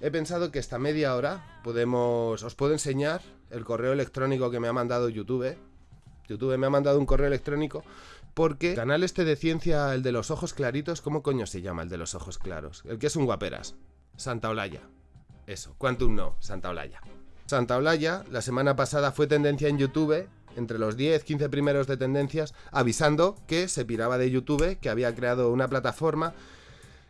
he pensado que esta media hora podemos, os puedo enseñar el correo electrónico que me ha mandado YouTube. YouTube me ha mandado un correo electrónico porque el canal este de ciencia, el de los ojos claritos, ¿cómo coño se llama el de los ojos claros? El que es un guaperas. Santa Olaya. Eso, Quantum no, Santa Olaya. Santa Olaya, la semana pasada fue tendencia en YouTube, entre los 10, 15 primeros de tendencias, avisando que se piraba de YouTube, que había creado una plataforma.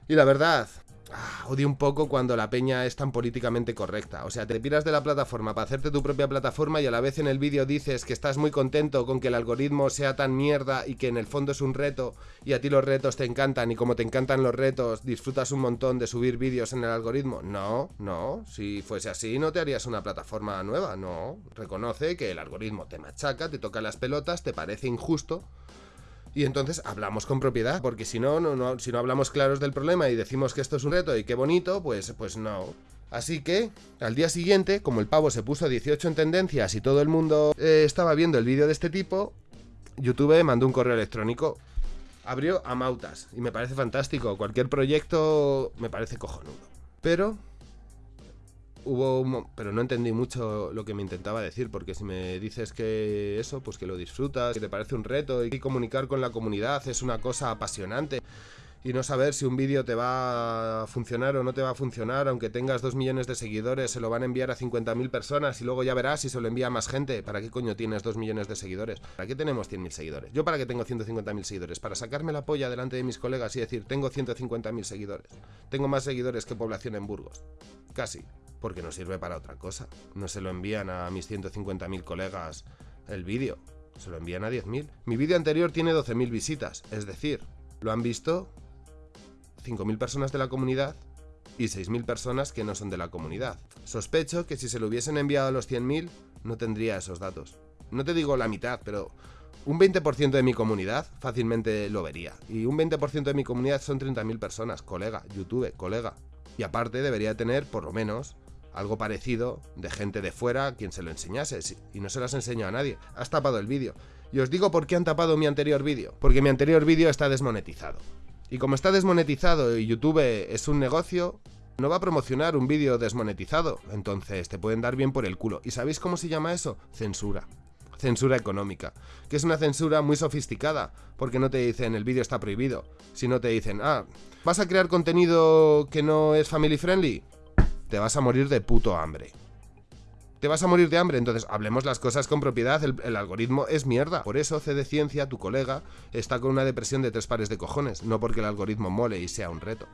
Y la verdad, Ah, odio un poco cuando la peña es tan políticamente correcta. O sea, te piras de la plataforma para hacerte tu propia plataforma y a la vez en el vídeo dices que estás muy contento con que el algoritmo sea tan mierda y que en el fondo es un reto y a ti los retos te encantan y como te encantan los retos disfrutas un montón de subir vídeos en el algoritmo. No, no, si fuese así no te harías una plataforma nueva, no. Reconoce que el algoritmo te machaca, te toca las pelotas, te parece injusto y entonces hablamos con propiedad, porque si no, no, si no hablamos claros del problema y decimos que esto es un reto y qué bonito, pues, pues no. Así que, al día siguiente, como el pavo se puso 18 en tendencias y todo el mundo eh, estaba viendo el vídeo de este tipo, YouTube mandó un correo electrónico. Abrió a Mautas y me parece fantástico. Cualquier proyecto me parece cojonudo. Pero hubo pero no entendí mucho lo que me intentaba decir porque si me dices que eso pues que lo disfrutas que te parece un reto y comunicar con la comunidad es una cosa apasionante y no saber si un vídeo te va a funcionar o no te va a funcionar, aunque tengas dos millones de seguidores, se lo van a enviar a 50.000 personas y luego ya verás si se lo envía a más gente. ¿Para qué coño tienes dos millones de seguidores? ¿Para qué tenemos 100.000 seguidores? ¿Yo para qué tengo 150.000 seguidores? Para sacarme la polla delante de mis colegas y decir, tengo 150.000 seguidores. Tengo más seguidores que población en Burgos. Casi porque no sirve para otra cosa. No se lo envían a mis 150.000 colegas el vídeo, se lo envían a 10.000. Mi vídeo anterior tiene 12.000 visitas, es decir, lo han visto 5.000 personas de la comunidad y 6.000 personas que no son de la comunidad. Sospecho que si se lo hubiesen enviado a los 100.000 no tendría esos datos. No te digo la mitad, pero un 20% de mi comunidad fácilmente lo vería. Y un 20% de mi comunidad son 30.000 personas, colega, YouTube, colega. Y aparte debería tener por lo menos algo parecido de gente de fuera quien se lo enseñase y no se las enseñó a nadie. Has tapado el vídeo. Y os digo por qué han tapado mi anterior vídeo. Porque mi anterior vídeo está desmonetizado. Y como está desmonetizado y YouTube es un negocio, no va a promocionar un vídeo desmonetizado. Entonces te pueden dar bien por el culo. ¿Y sabéis cómo se llama eso? Censura. Censura económica. Que es una censura muy sofisticada. Porque no te dicen el vídeo está prohibido. Sino te dicen, ah, ¿vas a crear contenido que no es family friendly? Te vas a morir de puto hambre. Te vas a morir de hambre, entonces hablemos las cosas con propiedad, el, algoritmo es mierda. Por eso CD Ciencia, tu colega, está con una depresión de tres pares de cojones, no porque el algoritmo mole y sea un reto.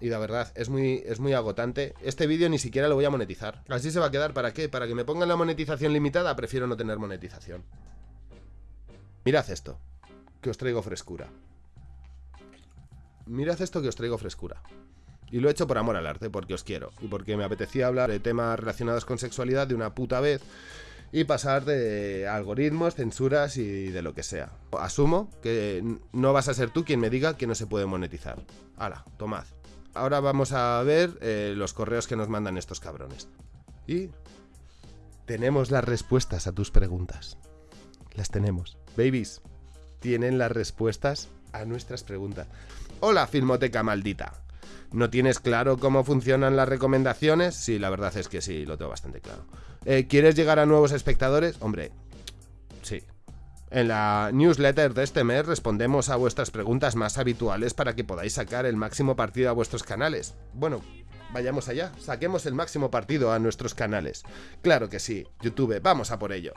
Y la verdad, es muy, es muy agotante. Este vídeo ni siquiera lo voy a monetizar. Así se va a quedar, ¿para qué? ¿Para que me pongan la monetización limitada? Prefiero no tener monetización. Mirad esto, que os traigo frescura. Mirad esto que os traigo frescura. Y lo he hecho por amor al arte, porque os quiero. Y porque me apetecía hablar de temas relacionados con sexualidad de una puta vez. Y pasar de algoritmos, censuras y de lo que sea. Asumo que no vas a ser tú quien me diga que no se puede monetizar. Hala, tomad. Ahora vamos a ver eh, los correos que nos mandan estos cabrones. Y tenemos las respuestas a tus preguntas. Las tenemos. Babies, tienen las respuestas a nuestras preguntas. Hola, Filmoteca maldita. ¿No tienes claro cómo funcionan las recomendaciones? Sí, la verdad es que sí, lo tengo bastante claro. Eh, ¿Quieres llegar a nuevos espectadores? Hombre, sí. En la newsletter de este mes respondemos a vuestras preguntas más habituales para que podáis sacar el máximo partido a vuestros canales. Bueno, vayamos allá, saquemos el máximo partido a nuestros canales. Claro que sí, YouTube, vamos a por ello.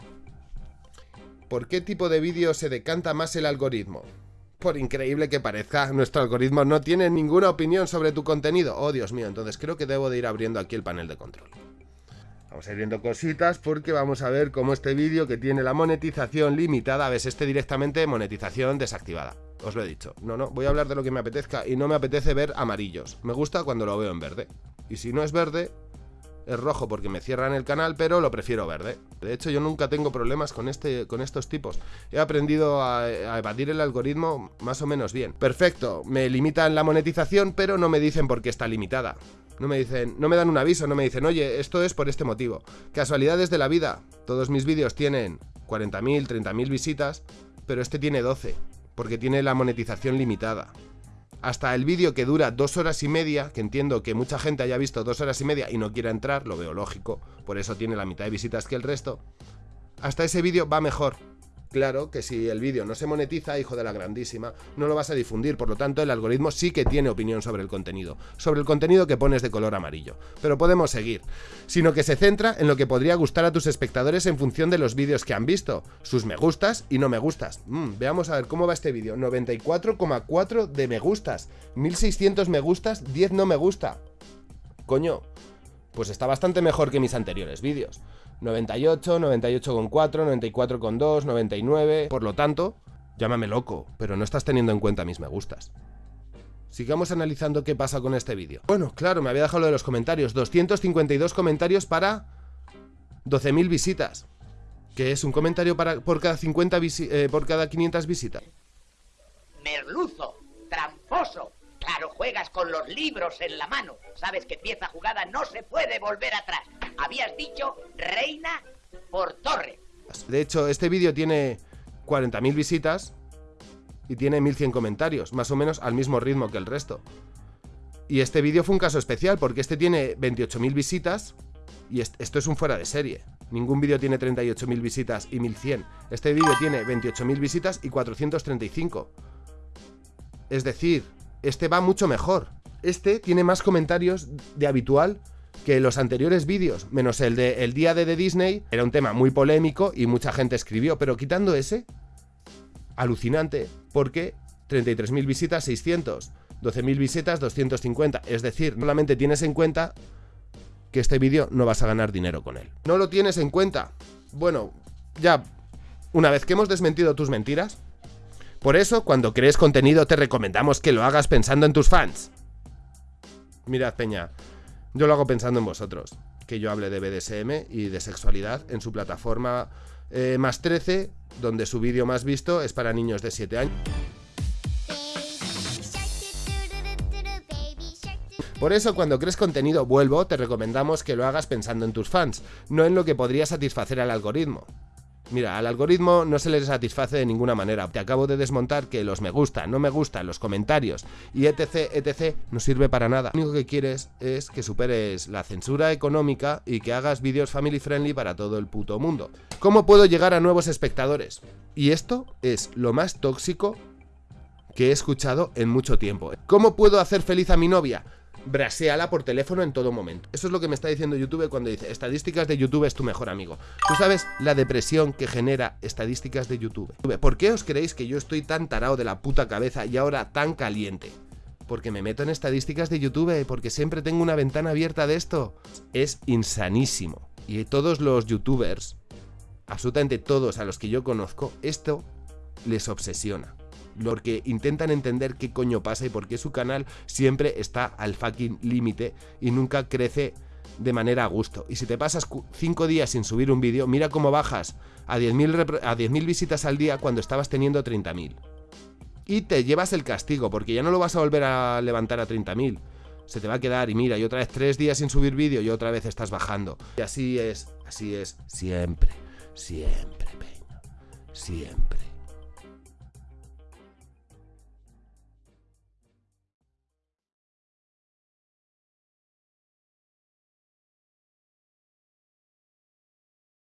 ¿Por qué tipo de vídeo se decanta más el algoritmo? Por increíble que parezca, nuestro algoritmo no tiene ninguna opinión sobre tu contenido. Oh, Dios mío, entonces creo que debo de ir abriendo aquí el panel de control. Vamos a ir viendo cositas porque vamos a ver cómo este vídeo que tiene la monetización limitada, ves este directamente monetización desactivada. Os lo he dicho. No, no, voy a hablar de lo que me apetezca y no me apetece ver amarillos. Me gusta cuando lo veo en verde. Y si no es verde, es rojo porque me cierran el canal, pero lo prefiero verde. De hecho, yo nunca tengo problemas con, este, con estos tipos. He aprendido a, evadir el algoritmo más o menos bien. Perfecto, me limitan la monetización, pero no me dicen por qué está limitada. No me dicen, no me dan un aviso, no me dicen, oye, esto es por este motivo. Casualidades de la vida. Todos mis vídeos tienen 40.000, 30.000 visitas, pero este tiene 12, porque tiene la monetización limitada. Hasta el vídeo que dura dos horas y media, que entiendo que mucha gente haya visto dos horas y media y no quiera entrar, lo veo lógico, por eso tiene la mitad de visitas que el resto, hasta ese vídeo va mejor. Claro que si el vídeo no se monetiza, hijo de la grandísima, no lo vas a difundir, por lo tanto el algoritmo sí que tiene opinión sobre el contenido, sobre el contenido que pones de color amarillo. Pero podemos seguir, sino que se centra en lo que podría gustar a tus espectadores en función de los vídeos que han visto, sus me gustas y no me gustas. Mm, veamos a ver cómo va este vídeo, 94,4 de me gustas, 1600 me gustas, 10 no me gusta. Coño, pues está bastante mejor que mis anteriores vídeos. 98, 98,4, 94,2, 99... Por lo tanto, llámame loco, pero no estás teniendo en cuenta mis me gustas. Sigamos analizando qué pasa con este vídeo. Bueno, claro, me había dejado lo de los comentarios. 252 comentarios para 12.000 visitas. Que es un comentario para, por, cada 50 eh, por cada 500 visitas. Merluzo, tramposo, Claro, juegas con los libros en la mano. Sabes que pieza jugada no se puede volver atrás. Habías dicho reina por torre. De hecho, este vídeo tiene 40.000 visitas y tiene 1.100 comentarios, más o menos al mismo ritmo que el resto. Y este vídeo fue un caso especial porque este tiene 28.000 visitas y esto es un fuera de serie. Ningún vídeo tiene 38.000 visitas y 1.100. Este vídeo tiene 28.000 visitas y 435. Es decir, este va mucho mejor. Este tiene más comentarios de habitual que los anteriores vídeos, menos el de El día de, de Disney, era un tema muy polémico y mucha gente escribió, pero quitando ese, alucinante, porque 33.000 visitas, 600, 12.000 visitas, 250, es decir, solamente tienes en cuenta que este vídeo no vas a ganar dinero con él. ¿No lo tienes en cuenta? Bueno, ya, una vez que hemos desmentido tus mentiras, por eso, cuando crees contenido te recomendamos que lo hagas pensando en tus fans. Mirad, Peña, yo lo hago pensando en vosotros. Que yo hable de BDSM y de sexualidad en su plataforma eh, más 13, donde su vídeo más visto es para niños de 7 años. Por eso, cuando crees contenido vuelvo, te recomendamos que lo hagas pensando en tus fans, no en lo que podría satisfacer al algoritmo. Mira, al algoritmo no se le satisface de ninguna manera. Te acabo de desmontar que los me gusta, no me gusta, los comentarios y etc, etc no sirve para nada. Lo único que quieres es que superes la censura económica y que hagas vídeos family friendly para todo el puto mundo. ¿Cómo puedo llegar a nuevos espectadores? Y esto es lo más tóxico que he escuchado en mucho tiempo. ¿Cómo puedo hacer feliz a mi novia? Braseala por teléfono en todo momento. Eso es lo que me está diciendo YouTube cuando dice estadísticas de YouTube es tu mejor amigo. Tú sabes la depresión que genera estadísticas de YouTube. ¿Por qué os creéis que yo estoy tan tarado de la puta cabeza y ahora tan caliente? Porque me meto en estadísticas de YouTube, porque siempre tengo una ventana abierta de esto. Es insanísimo. Y todos los youtubers, absolutamente todos a los que yo conozco, esto les obsesiona porque intentan entender qué coño pasa y por qué su canal siempre está al fucking límite y nunca crece de manera a gusto. Y si te pasas 5 días sin subir un vídeo, mira cómo bajas a 10.000 a 10 visitas al día cuando estabas teniendo 30.000. Y te llevas el castigo, porque ya no lo vas a volver a levantar a 30.000. Se te va a quedar y mira, y otra vez 3 días sin subir vídeo y otra vez estás bajando. Y así es, así es, siempre, siempre, siempre.